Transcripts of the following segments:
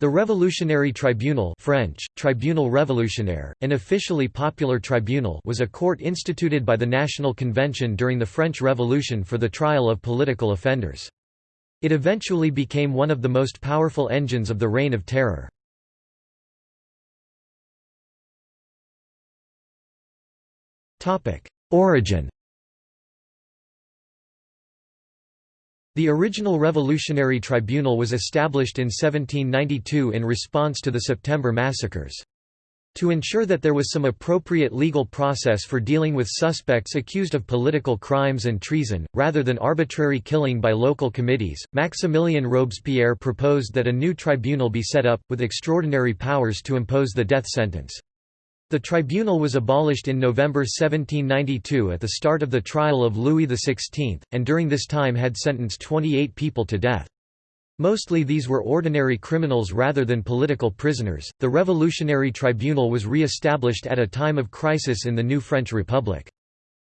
The Revolutionary Tribunal French, Tribunal Révolutionnaire, an officially popular tribunal was a court instituted by the National Convention during the French Revolution for the trial of political offenders. It eventually became one of the most powerful engines of the Reign of Terror. Origin The original Revolutionary Tribunal was established in 1792 in response to the September massacres. To ensure that there was some appropriate legal process for dealing with suspects accused of political crimes and treason, rather than arbitrary killing by local committees, Maximilien Robespierre proposed that a new tribunal be set up, with extraordinary powers to impose the death sentence. The tribunal was abolished in November 1792 at the start of the trial of Louis XVI, and during this time had sentenced 28 people to death. Mostly these were ordinary criminals rather than political prisoners. The Revolutionary Tribunal was re established at a time of crisis in the new French Republic.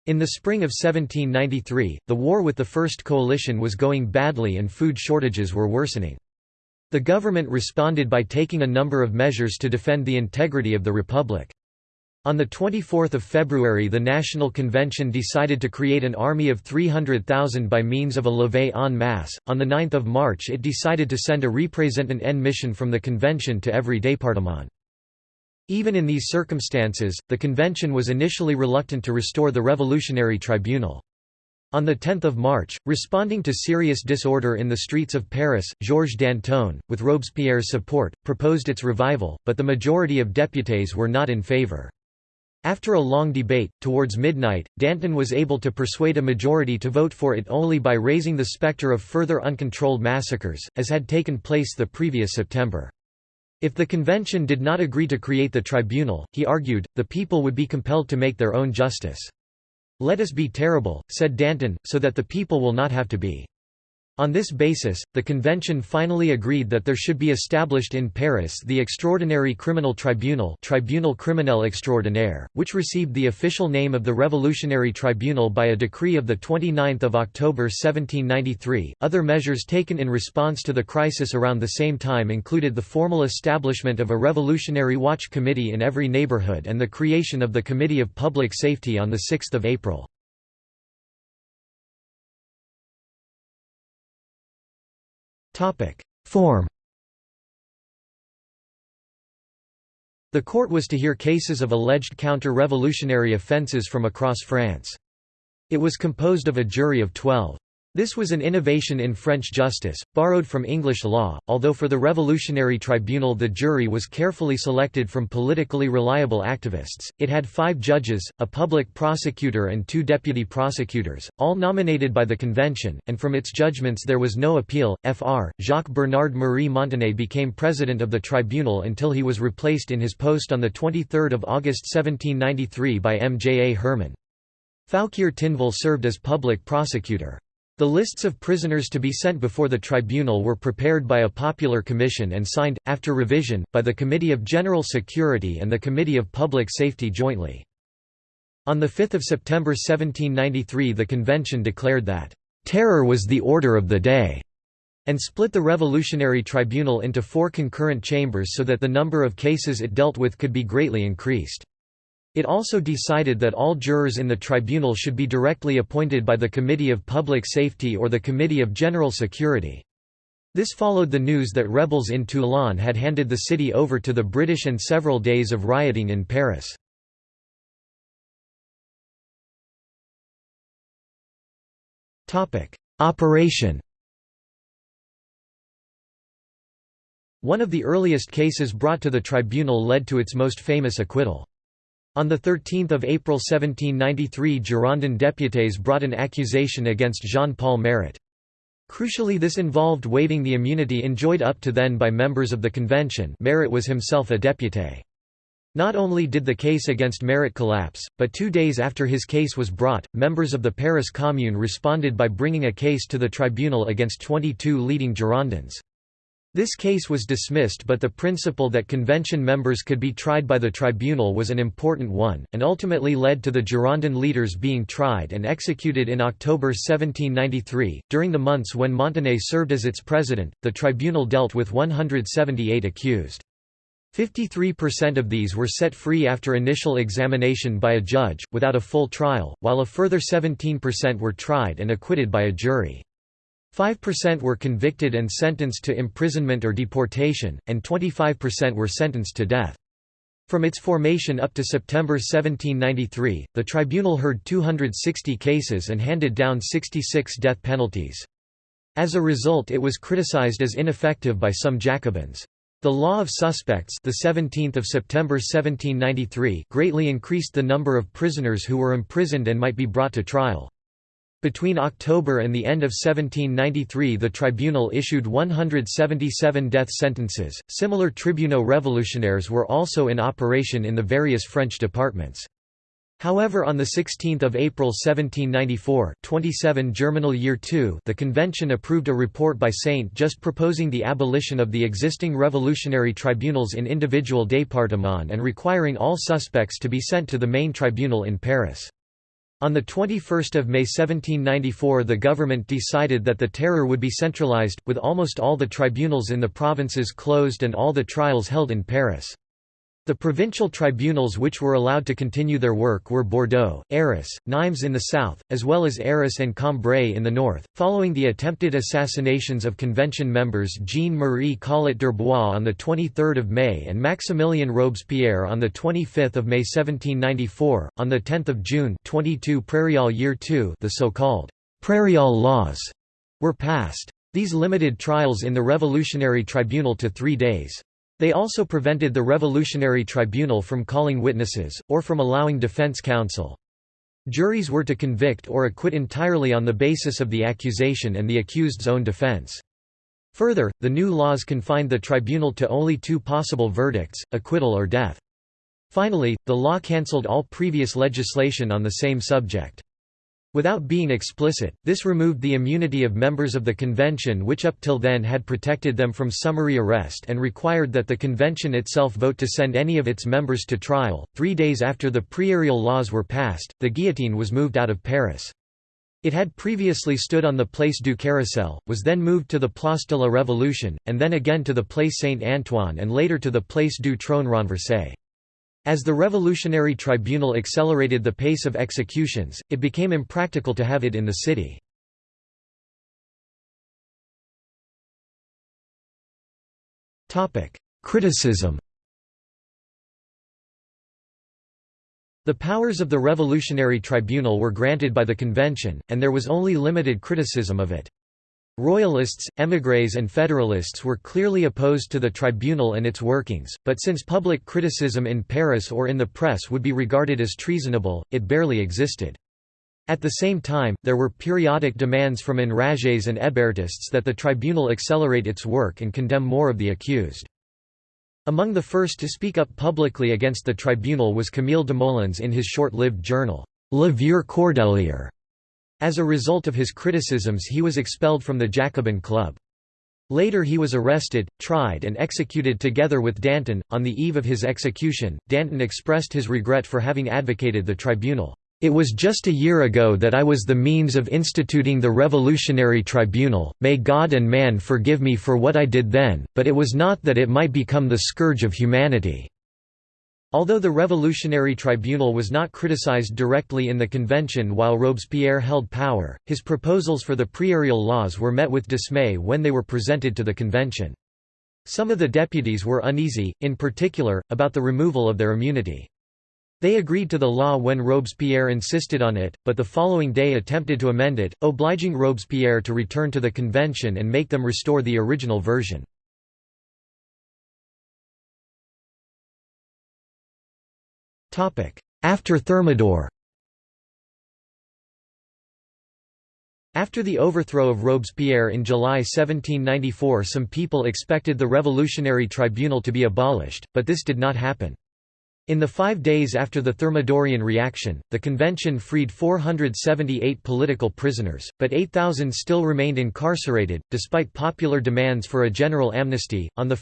In the spring of 1793, the war with the First Coalition was going badly and food shortages were worsening. The government responded by taking a number of measures to defend the integrity of the Republic. On 24 February the National Convention decided to create an army of 300,000 by means of a levée en masse. On 9 March it decided to send a représentant en mission from the convention to every département. Even in these circumstances, the convention was initially reluctant to restore the Revolutionary Tribunal. On 10 March, responding to serious disorder in the streets of Paris, Georges Danton, with Robespierre's support, proposed its revival, but the majority of députés were not in favor. After a long debate, towards midnight, Danton was able to persuade a majority to vote for it only by raising the spectre of further uncontrolled massacres, as had taken place the previous September. If the convention did not agree to create the tribunal, he argued, the people would be compelled to make their own justice. Let us be terrible, said Danton, so that the people will not have to be. On this basis, the convention finally agreed that there should be established in Paris the Extraordinary Criminal Tribunal Tribunal Criminel Extraordinaire, which received the official name of the Revolutionary Tribunal by a decree of 29 October 1793. Other measures taken in response to the crisis around the same time included the formal establishment of a Revolutionary Watch Committee in every neighborhood and the creation of the Committee of Public Safety on 6 April. Form The court was to hear cases of alleged counter-revolutionary offences from across France. It was composed of a jury of twelve. This was an innovation in French justice, borrowed from English law, although for the Revolutionary Tribunal the jury was carefully selected from politically reliable activists. It had five judges, a public prosecutor and two deputy prosecutors, all nominated by the convention, and from its judgments there was no appeal. Fr. Jacques Bernard Marie Montané became president of the tribunal until he was replaced in his post on 23 August 1793 by M. J. A. Herman. Fouquier-Tinville served as public prosecutor. The lists of prisoners to be sent before the tribunal were prepared by a popular commission and signed, after revision, by the Committee of General Security and the Committee of Public Safety jointly. On 5 September 1793 the convention declared that, "...terror was the order of the day." and split the Revolutionary Tribunal into four concurrent chambers so that the number of cases it dealt with could be greatly increased. It also decided that all jurors in the tribunal should be directly appointed by the Committee of Public Safety or the Committee of General Security. This followed the news that rebels in Toulon had handed the city over to the British and several days of rioting in Paris. Operation One of the earliest cases brought to the tribunal led to its most famous acquittal. On 13 April 1793 Girondin députés brought an accusation against Jean-Paul Marat. Crucially this involved waiving the immunity enjoyed up to then by members of the convention Marat was himself a député. Not only did the case against Marat collapse, but two days after his case was brought, members of the Paris Commune responded by bringing a case to the tribunal against 22 leading Girondins. This case was dismissed but the principle that convention members could be tried by the tribunal was an important one, and ultimately led to the Girondin leaders being tried and executed in October 1793. During the months when Montané served as its president, the tribunal dealt with 178 accused. 53% of these were set free after initial examination by a judge, without a full trial, while a further 17% were tried and acquitted by a jury. 5% were convicted and sentenced to imprisonment or deportation, and 25% were sentenced to death. From its formation up to September 1793, the tribunal heard 260 cases and handed down 66 death penalties. As a result it was criticized as ineffective by some Jacobins. The law of suspects the 17th of September 1793 greatly increased the number of prisoners who were imprisoned and might be brought to trial. Between October and the end of 1793 the tribunal issued 177 death sentences. Similar tribunaux révolutionnaires were also in operation in the various French departments. However on 16 April 1794 27 Germinal Year II the convention approved a report by Saint Just proposing the abolition of the existing revolutionary tribunals in individual départements and requiring all suspects to be sent to the main tribunal in Paris. On 21 May 1794 the government decided that the terror would be centralized, with almost all the tribunals in the provinces closed and all the trials held in Paris. The provincial tribunals which were allowed to continue their work were Bordeaux, Arras, Nimes in the south, as well as Arras and Cambrai in the north. Following the attempted assassinations of convention members Jean-Marie Collot d'Herbois on 23 May and Maximilien Robespierre on the 25 May 1794, on 10 June 22 Prairial Year II the so-called Prairial laws were passed. These limited trials in the Revolutionary Tribunal to three days. They also prevented the Revolutionary Tribunal from calling witnesses, or from allowing defense counsel. Juries were to convict or acquit entirely on the basis of the accusation and the accused's own defense. Further, the new laws confined the tribunal to only two possible verdicts, acquittal or death. Finally, the law cancelled all previous legislation on the same subject. Without being explicit, this removed the immunity of members of the convention which up till then had protected them from summary arrest and required that the convention itself vote to send any of its members to trial. Three days after the Prairial laws were passed, the guillotine was moved out of Paris. It had previously stood on the Place du Carrousel, was then moved to the Place de la Révolution, and then again to the Place Saint-Antoine and later to the Place du Trône Renversé. As the Revolutionary Tribunal accelerated the pace of executions, it became impractical to have it in the city. Criticism The powers of the Revolutionary Tribunal were granted by the convention, and there was only limited criticism of it. Royalists, émigrés and federalists were clearly opposed to the tribunal and its workings, but since public criticism in Paris or in the press would be regarded as treasonable, it barely existed. At the same time, there were periodic demands from enragés and Hébertists that the tribunal accelerate its work and condemn more of the accused. Among the first to speak up publicly against the tribunal was Camille Desmoulins in his short-lived journal, Le Vieux Cordelier, as a result of his criticisms he was expelled from the Jacobin Club. Later he was arrested, tried and executed together with Danton. On the eve of his execution, Danton expressed his regret for having advocated the tribunal. It was just a year ago that I was the means of instituting the Revolutionary Tribunal, may God and man forgive me for what I did then, but it was not that it might become the scourge of humanity. Although the Revolutionary Tribunal was not criticized directly in the convention while Robespierre held power, his proposals for the Prairial laws were met with dismay when they were presented to the convention. Some of the deputies were uneasy, in particular, about the removal of their immunity. They agreed to the law when Robespierre insisted on it, but the following day attempted to amend it, obliging Robespierre to return to the convention and make them restore the original version. After Thermidor After the overthrow of Robespierre in July 1794 some people expected the Revolutionary Tribunal to be abolished, but this did not happen. In the five days after the Thermidorian reaction, the convention freed 478 political prisoners, but 8,000 still remained incarcerated, despite popular demands for a general amnesty. On 1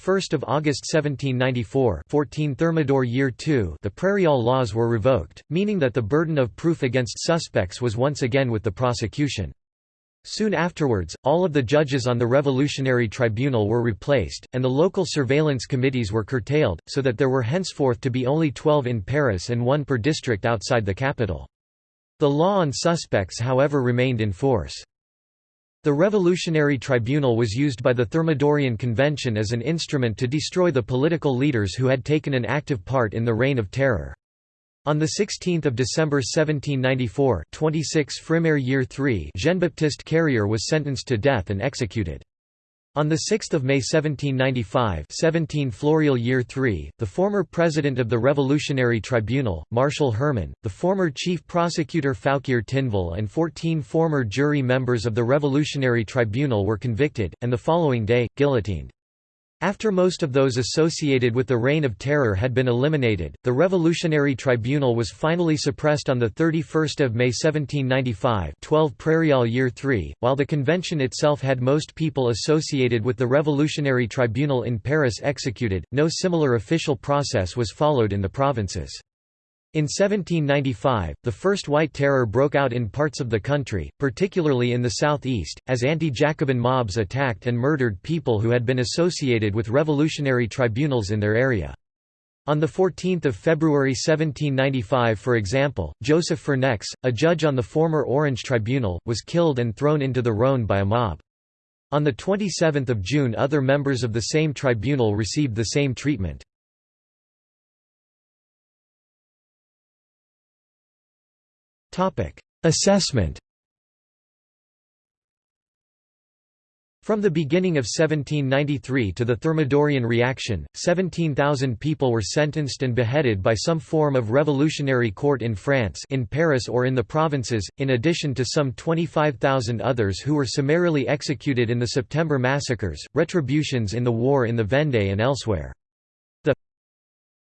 August 1794 14 Thermidor Year II the Prairial laws were revoked, meaning that the burden of proof against suspects was once again with the prosecution. Soon afterwards, all of the judges on the Revolutionary Tribunal were replaced, and the local surveillance committees were curtailed, so that there were henceforth to be only 12 in Paris and one per district outside the capital. The law on suspects however remained in force. The Revolutionary Tribunal was used by the Thermidorian Convention as an instrument to destroy the political leaders who had taken an active part in the Reign of Terror. On 16 December 1794 26 Frimaire Year 3 Jean-Baptiste Carrier was sentenced to death and executed. On 6 May 1795 17 Floreal Year 3, the former president of the Revolutionary Tribunal, Martial Herman, the former chief prosecutor Fouquier-Tinville and 14 former jury members of the Revolutionary Tribunal were convicted, and the following day, guillotined. After most of those associated with the Reign of Terror had been eliminated, the Revolutionary Tribunal was finally suppressed on 31 May 1795 12 Prairial Year 3, while the convention itself had most people associated with the Revolutionary Tribunal in Paris executed, no similar official process was followed in the provinces. In 1795, the First White Terror broke out in parts of the country, particularly in the southeast, as anti-Jacobin mobs attacked and murdered people who had been associated with revolutionary tribunals in their area. On 14 February 1795 for example, Joseph Fernex, a judge on the former Orange Tribunal, was killed and thrown into the Rhône by a mob. On 27 June other members of the same tribunal received the same treatment. Assessment From the beginning of 1793 to the Thermidorian reaction, 17,000 people were sentenced and beheaded by some form of revolutionary court in France in Paris or in the provinces, in addition to some 25,000 others who were summarily executed in the September massacres, retributions in the war in the Vendée and elsewhere.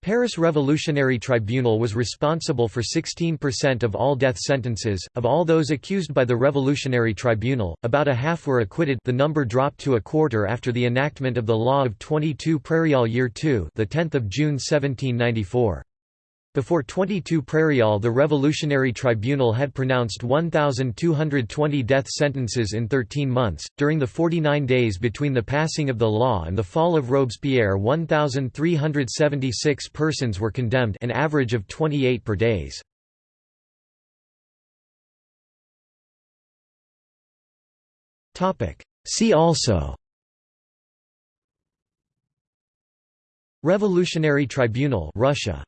Paris Revolutionary Tribunal was responsible for 16% of all death sentences. Of all those accused by the Revolutionary Tribunal, about a half were acquitted. The number dropped to a quarter after the enactment of the law of 22 Prairial Year II, the 10th of June 1794. Before 22 Prairial the Revolutionary Tribunal had pronounced 1,220 death sentences in 13 months. During the 49 days between the passing of the law and the fall of Robespierre 1,376 persons were condemned an average of 28 per days. See also Revolutionary Tribunal Russia